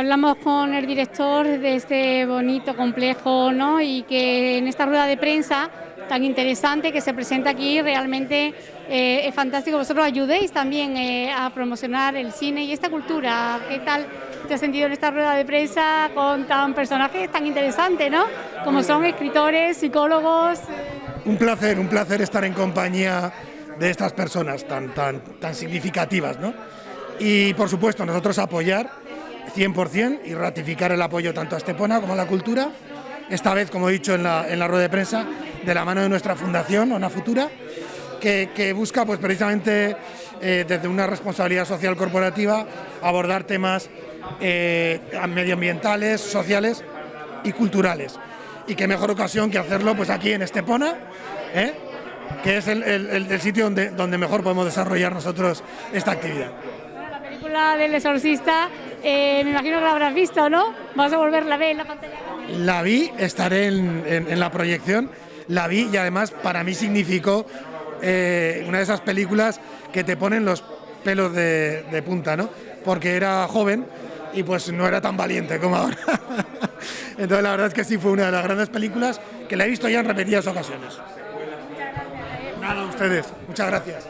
hablamos con el director de este bonito complejo ¿no? y que en esta rueda de prensa tan interesante que se presenta aquí realmente eh, es fantástico. Vosotros ayudéis también eh, a promocionar el cine y esta cultura. ¿Qué tal te has sentido en esta rueda de prensa con tan personajes tan interesantes, ¿no? como son escritores, psicólogos? Un placer, un placer estar en compañía de estas personas tan, tan, tan significativas. ¿no? Y por supuesto nosotros apoyar 100% y ratificar el apoyo tanto a Estepona como a la cultura, esta vez, como he dicho en la, en la rueda de prensa, de la mano de nuestra fundación, Ona Futura, que, busca pues, precisamente eh, desde una responsabilidad social corporativa abordar temas eh, medioambientales, sociales y culturales. Y qué mejor ocasión que hacerlo pues, aquí en Estepona, ¿eh? que es el, el, el, sitio donde, donde mejor podemos desarrollar nosotros esta actividad. La película del exorcista, eh, me imagino que la habrás visto, ¿no? ¿Vas a volverla a ver en la pantalla? La vi, estaré en, en, en la proyección, la vi y además para mí significó eh, una de esas películas que te ponen los pelos de, de, punta, ¿no? Porque era joven y pues no era tan valiente como ahora. Entonces la verdad es que sí fue una de las grandes películas que la he visto ya en repetidas ocasiones. Muchas gracias. Nada, a ustedes. Muchas gracias.